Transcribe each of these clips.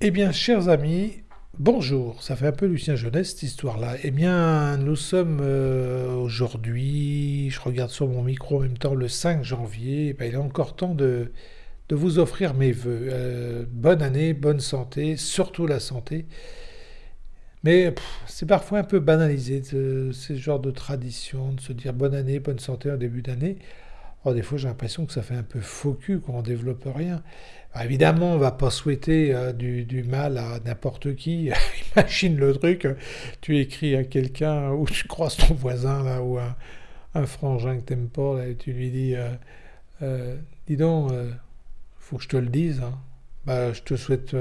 Eh bien, chers amis, bonjour. Ça fait un peu Lucien Jeunesse cette histoire-là. Eh bien, nous sommes euh, aujourd'hui, je regarde sur mon micro en même temps, le 5 janvier. Eh ben, il est encore temps de, vous offrir mes voeux. Euh, bonne année, bonne santé, surtout la santé. Mais c'est parfois un peu banalisé, ce genre de tradition, de se dire bonne année, bonne santé en début d'année. Oh, des fois, j'ai l'impression que ça fait un peu faux cul, qu'on ne développe rien. évidemment, on va pas souhaiter euh, du, mal à n'importe qui. Imagine le truc, tu écris à quelqu'un ou tu croises ton voisin là, ou un, frangin que t'aimes pas, et tu lui dis euh, euh, Dis donc, faut que je te le dise. Hein. Bah, je te souhaite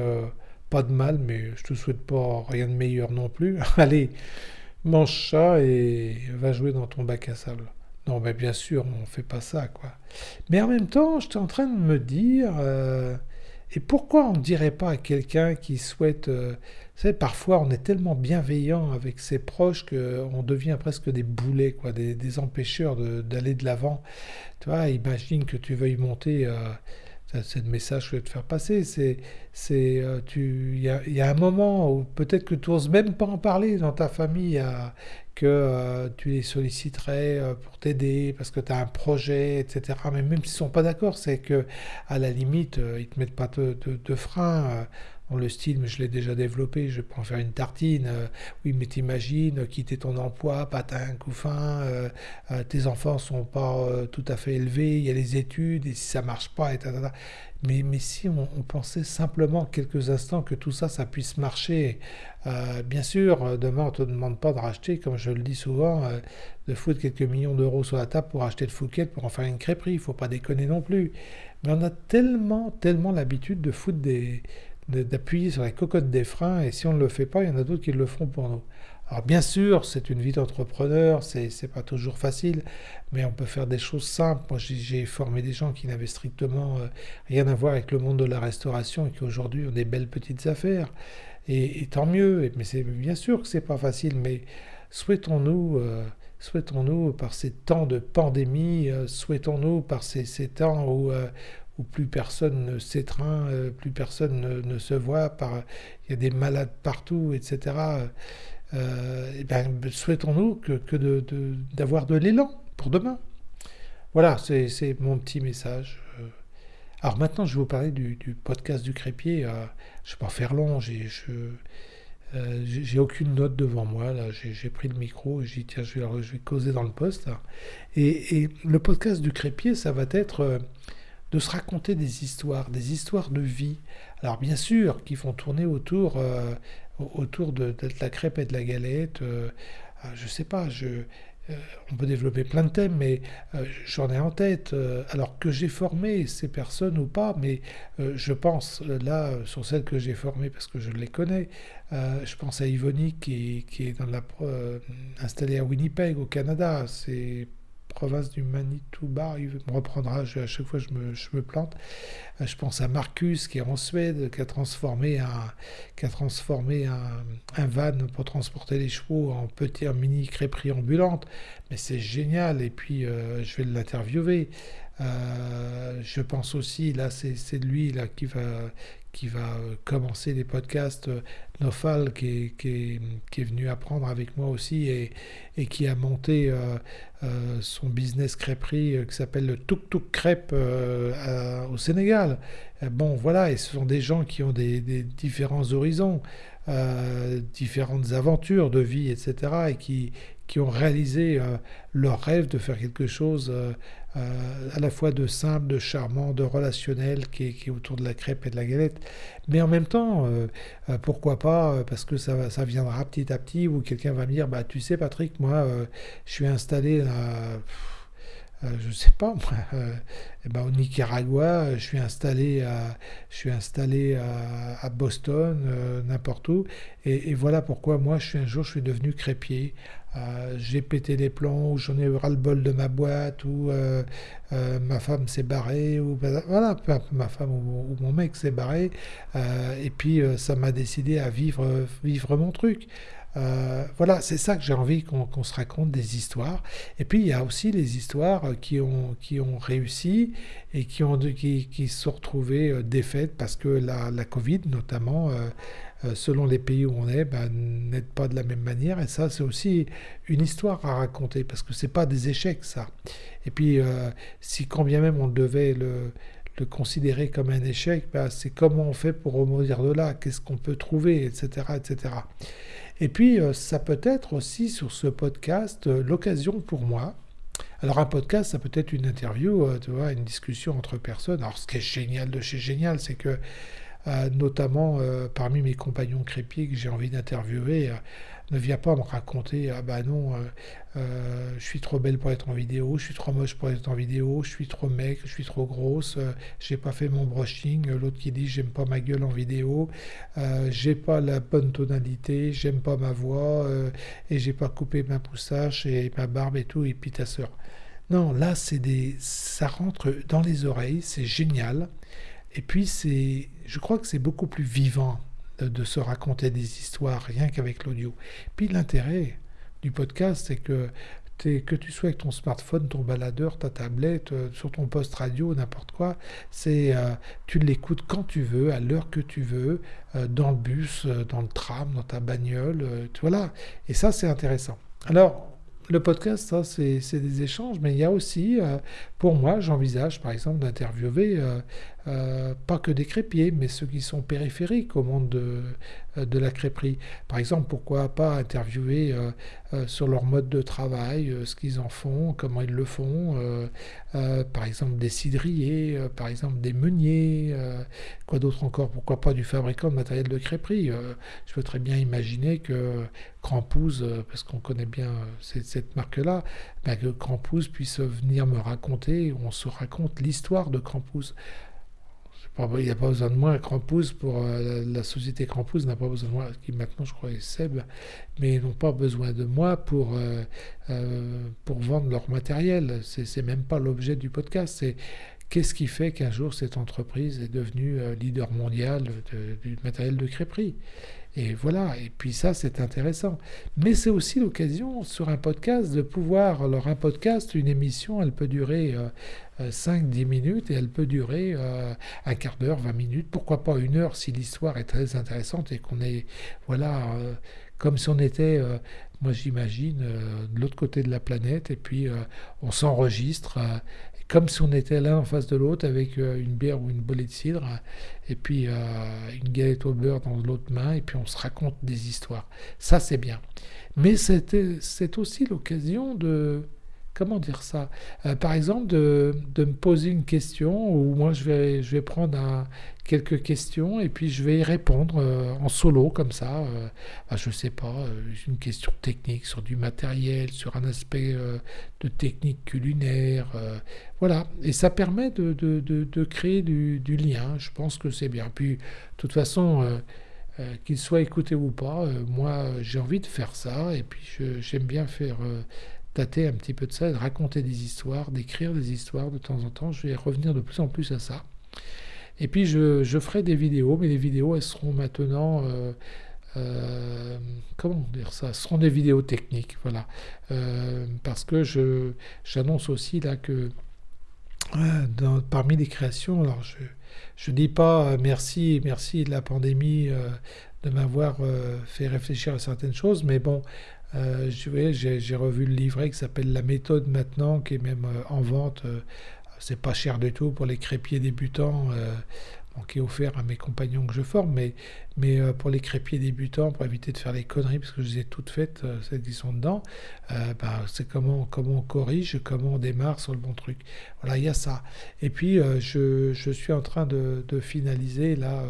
pas de mal, mais je te souhaite pas rien de meilleur non plus. Allez, mange ça et va jouer dans ton bac à sable. Non, mais bien sûr, on ne fait pas ça, quoi. Mais en même temps, j'étais en train de me dire, euh, et pourquoi on ne dirait pas à quelqu'un qui souhaite... Euh, vous savez, parfois, on est tellement bienveillant avec ses proches qu'on devient presque des boulets, quoi, des, empêcheurs d'aller de l'avant. Tu vois, imagine que tu veuilles monter... Euh, c'est le message que je voulais te faire passer. C'est, c'est, tu, il y a, un moment où peut-être que tu n'oses même pas en parler dans ta famille que euh, tu les solliciterais euh, pour t'aider parce que tu as un projet, etc. Mais même s'ils ne sont pas d'accord, c'est que à la limite, euh, ils ne te mettent pas de, frein. Le style, mais je l'ai déjà développé, je peux en faire une tartine. oui, mais t'imagines quitter ton emploi, patin, coup fin, tes enfants sont pas tout à fait élevés, il y a les études, et si ça marche pas, etc. Mais, mais si on, pensait simplement quelques instants que tout ça, ça puisse marcher, euh, bien sûr, euh, demain on ne te demande pas de racheter, comme je le dis souvent, euh, de foutre quelques millions d'euros sur la table pour acheter de Fouquet, pour en faire une crêperie, il faut pas déconner non plus. Mais on a tellement, tellement l'habitude de foutre des, d'appuyer sur la cocotte des freins, et si on ne le fait pas, il y en a d'autres qui le feront pour nous. Alors bien sûr, c'est une vie d'entrepreneur, c'est pas toujours facile, mais on peut faire des choses simples. Moi, j'ai formé des gens qui n'avaient strictement euh, rien à voir avec le monde de la restauration et qui aujourd'hui ont des belles petites affaires. Et, tant mieux. Mais c'est bien sûr que c'est pas facile, mais souhaitons-nous, euh, souhaitons-nous par ces temps de pandémie, euh, souhaitons-nous par ces, temps où où plus personne ne s'étreint, plus personne ne, se voit, il y a des malades partout, etc euh, ben, souhaitons-nous que, d'avoir de, l'élan pour demain. Voilà, c'est mon petit message. Euh. Alors maintenant, je vais vous parler du, podcast du crépier. Euh, je ne vais pas faire long, j'ai aucune note devant moi. Là, j'ai pris le micro et je vais, causer dans le poste. Et, et, le podcast du crépier, ça va être de se raconter des histoires, des histoires de vie. Alors bien sûr, qui font tourner autour autour de, la crêpe et de la galette. Euh, euh, je sais pas, euh, on peut développer plein de thèmes, mais j'en ai en tête. alors que j'ai formé ces personnes ou pas, mais je pense là sur celles que j'ai formées parce que je les connais. je pense à Yvonne qui, est installée à Winnipeg au Canada. C'est province du Manitoba, il me reprendra, à chaque fois je me, je me, plante. Euh, je pense à Marcus qui est en Suède, qui a transformé un, qui a transformé un, un van pour transporter les chevaux en petit, en mini crêperie ambulante. Mais c'est génial, et puis euh, je vais l'interviewer. Euh, je pense aussi, là c'est lui là, qui va, qui va euh, commencer les podcasts, euh, Nofal, qui est, qui, venu apprendre avec moi aussi et, et qui a monté euh, son business crêperie qui s'appelle le Tuk Tuk Crêpe au Sénégal. Bon, voilà, et ce sont des gens qui ont des, différents horizons, différentes aventures de vie, etc., et qui, qui ont réalisé leur rêve de faire quelque chose euh, à la fois de simple, de charmant, de relationnel qui est, autour de la crêpe et de la galette. Mais en même temps, euh, euh, pourquoi pas, parce que ça, ça viendra petit à petit, où quelqu'un va me dire, bah, tu sais Patrick, moi, je suis installé à... je sais pas moi, eh ben, au Nicaragua, je suis installé à, je suis installé à, Boston, n'importe où, et, et, voilà pourquoi moi, je suis un jour, je suis devenu crépier. J'ai pété les plombs, ou j'en ai ras le bol de ma boîte, ou ma femme s'est barrée, ou voilà, ma femme ou, mon mec s'est barré, et puis ça m'a décidé à vivre, vivre mon truc. Euh, voilà, c'est ça que j'ai envie qu'on se raconte des histoires. Et puis il y a aussi les histoires qui ont, qui ont réussi et qui, ont, qui, qui se sont retrouvées euh, défaites parce que la, la Covid, notamment, euh, selon les pays où on est, ben, n'aide pas de la même manière. Et ça, c'est aussi une histoire à raconter parce que c'est pas des échecs, ça. Et puis, si quand bien même on devait le, le considérer comme un échec, ben, c'est comment on fait pour remonter de là, qu'est-ce qu'on peut trouver, etc., etc. Et puis, euh, ça peut être aussi sur ce podcast euh, l'occasion pour moi. Alors, un podcast, ça peut être une interview, euh, tu vois, une discussion entre personnes. Alors, ce qui est génial de chez Génial, c'est que, notamment parmi mes compagnons crépiers que j'ai envie d'interviewer, ne viens pas me raconter ah bah non euh, euh, je suis trop belle pour être en vidéo je suis trop moche pour être en vidéo je suis trop mec je suis trop grosse euh, j'ai pas fait mon brushing l'autre qui dit j'aime pas ma gueule en vidéo j'ai pas la bonne tonalité j'aime pas ma voix et j'ai pas coupé ma poustache et ma barbe et tout et puis ta soeur non là c'est des ça rentre dans les oreilles c'est génial et puis je crois que c'est beaucoup plus vivant de, se raconter des histoires rien qu'avec l'audio. Puis l'intérêt du podcast, c'est que que tu sois avec ton smartphone, ton baladeur, ta tablette, euh, sur ton poste radio, n'importe quoi, c'est euh, tu l'écoutes quand tu veux, à l'heure que tu veux, euh, dans le bus, dans le tram, dans ta bagnole, voilà. Et ça, c'est intéressant. Alors, le podcast, ça, c'est des échanges, mais il y a aussi, pour moi, j'envisage par exemple d'interviewer euh, pas que des crépiers, mais ceux qui sont périphériques au monde de, euh, de la crêperie. Par exemple, pourquoi pas interviewer euh, sur leur mode de travail, ce qu'ils en font, comment ils le font, par exemple des cidriers, par exemple des meuniers, quoi d'autre encore, pourquoi pas du fabricant de matériel de crêperie. je peux très bien imaginer que Crampouze, parce qu'on connaît bien cette, marque-là, ben que Crampouze puisse venir me raconter, on se raconte l'histoire de Crampouze. Il n'y a pas besoin de moi, pour euh, la, société Crampouze n'a pas besoin de moi, qui maintenant je crois est Seb, mais ils n'ont pas besoin de moi pour, euh, euh, vendre leur matériel. C'est même pas l'objet du podcast. C'est qu'est-ce qui fait qu'un jour cette entreprise est devenue leader mondial du matériel de crêperie. Et voilà, et puis ça c'est intéressant. Mais c'est aussi l'occasion sur un podcast de pouvoir, alors un podcast, une émission, elle peut durer 5-10 minutes et elle peut durer euh, un quart d'heure, 20 minutes, pourquoi pas une heure si l'histoire est très intéressante et qu'on est, voilà, euh, comme si on était, euh, moi j'imagine, de l'autre côté de la planète et puis on s'enregistre comme si on était l'un en face de l'autre avec une bière ou une bolée de cidre et puis une galette au beurre dans l'autre main et puis on se raconte des histoires. Ça c'est bien. Mais c'est aussi l'occasion de comment dire ça? Euh, Par exemple, de, me poser une question, ou moi je vais, je vais prendre quelques questions et puis je vais y répondre euh, en solo comme ça. Euh, bah, je ne sais pas, une question technique sur du matériel, sur un aspect de technique culinaire. voilà, et ça permet de, créer du, lien. Je pense que c'est bien. Puis, de toute façon... qu'il soit écouté ou pas, moi j'ai envie de faire ça et puis j'aime bien faire un petit peu de ça, de raconter des histoires, d'écrire des histoires de temps en temps. Je vais revenir de plus en plus à ça. Et puis je, ferai des vidéos, mais les vidéos, elles seront maintenant... Euh, euh, comment dire ça? Ce seront des vidéos techniques, voilà. Euh, parce que je, j'annonce aussi là que parmi les créations, alors je ne dis pas merci, merci de la pandémie de m'avoir fait réfléchir à certaines choses, mais bon, euh, j'ai revu le livret qui s'appelle La méthode maintenant, qui est même euh, en vente. Euh, c'est pas cher du tout pour les crépiers débutants, qui est offert à mes compagnons que je forme, mais, mais pour les crépiers débutants, pour éviter de faire les conneries, parce que je les ai toutes faites, celles qui sont dedans, bah, c'est comment, on corrige, comment on démarre sur le bon truc. Voilà, il y a ça. Et puis, je, suis en train de, finaliser là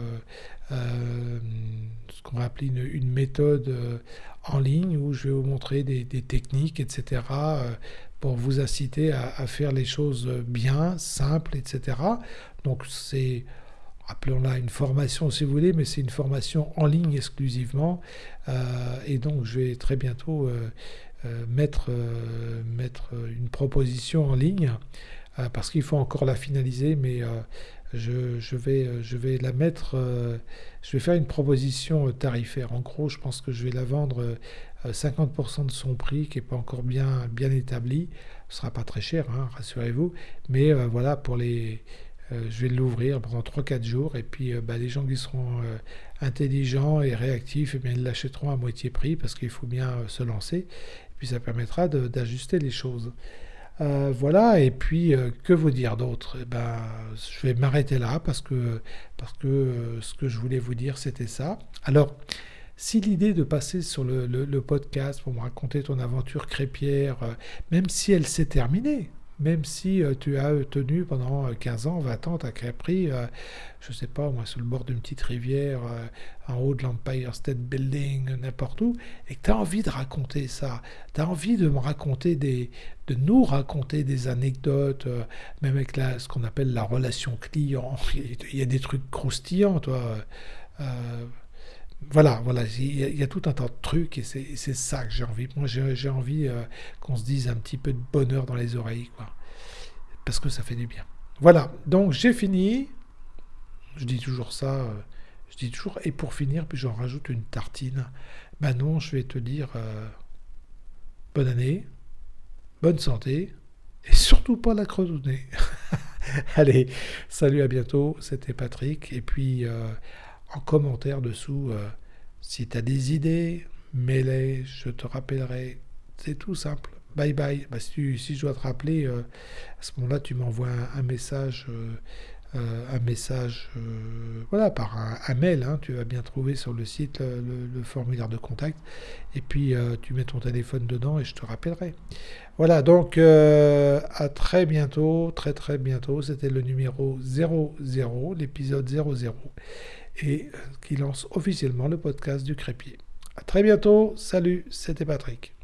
qu'on va appeler une, méthode en ligne où je vais vous montrer des, techniques, etc., euh, pour vous inciter à, faire les choses bien, simples, etc. Donc c'est, appelons-la une formation si vous voulez, mais c'est une formation en ligne exclusivement. Euh, et donc je vais très bientôt mettre, mettre une proposition en ligne parce qu'il faut encore la finaliser, mais je, vais, je vais la mettre, je vais faire une proposition tarifaire. En gros, je pense que je vais la vendre 50% de son prix qui n'est pas encore bien, bien établi. Ce sera pas très cher, hein, rassurez-vous. Mais voilà, pour les, je vais l'ouvrir pendant 3-4 jours et puis bah, les gens qui seront intelligents et réactifs, eh bien, ils l'achèteront à moitié prix parce qu'il faut bien se lancer. Et puis ça permettra d'ajuster les choses. Euh, voilà, et puis euh, que vous dire d'autre? Eh ben, Je vais m'arrêter là parce que, parce que euh, ce que je voulais vous dire, c'était ça. Alors, si l'idée de passer sur le, podcast pour me raconter ton aventure crépière, même si elle s'est terminée, même si euh, tu as tenu pendant 15 euh, ans, 20 ans ta crêperie, euh, je ne sais pas, moi, sur le bord d'une petite rivière, en haut de l'Empire State Building, n'importe où, et que tu as envie de raconter ça, tu as envie de me raconter des, de nous raconter des anecdotes, même avec la, ce qu'on appelle la relation client, il y a des trucs croustillants, toi voilà, voilà, il y, a tout un tas de trucs et c'est ça que j'ai envie. Moi, j'ai envie euh, qu'on se dise un petit peu de bonheur dans les oreilles, quoi. Parce que ça fait du bien. Voilà, donc j'ai fini. Je dis toujours ça. Euh, je dis toujours, et pour finir, puis j'en rajoute une tartine. Ben non, je vais te dire euh, bonne année, bonne santé, et surtout pas la creusonnée. Allez, salut, à bientôt. C'était Patrick. Et puis en commentaire dessous. Euh, si tu as des idées, mets-les, je te rappellerai. C'est tout simple. Bye bye. Bah, si, si, je dois te rappeler, euh, à ce moment-là, tu m'envoies un, message. Euh, un message voilà par un, mail hein. tu vas bien trouver sur le site le, formulaire de contact et puis tu mets ton téléphone dedans et je te rappellerai voilà donc à très bientôt très très bientôt c'était le numéro 00 l'épisode 00 et euh, qui lance officiellement le podcast du crépier. A très bientôt, salut, c'était Patrick.